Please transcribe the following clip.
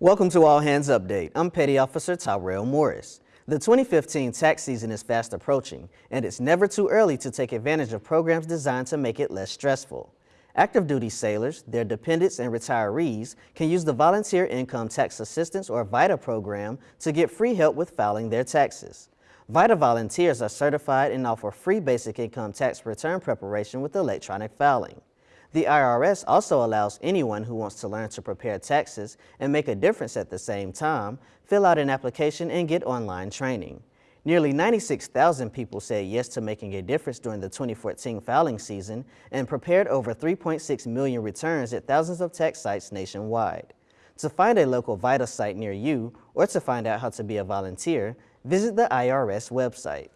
Welcome to All Hands Update. I'm Petty Officer Tyrell Morris. The 2015 tax season is fast approaching, and it's never too early to take advantage of programs designed to make it less stressful. Active duty sailors, their dependents, and retirees can use the Volunteer Income Tax Assistance or VITA program to get free help with filing their taxes. VITA volunteers are certified and offer free basic income tax return preparation with electronic filing. The IRS also allows anyone who wants to learn to prepare taxes and make a difference at the same time, fill out an application and get online training. Nearly 96,000 people said yes to making a difference during the 2014 filing season and prepared over 3.6 million returns at thousands of tax sites nationwide. To find a local VITA site near you or to find out how to be a volunteer, visit the IRS website.